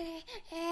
hey, hey.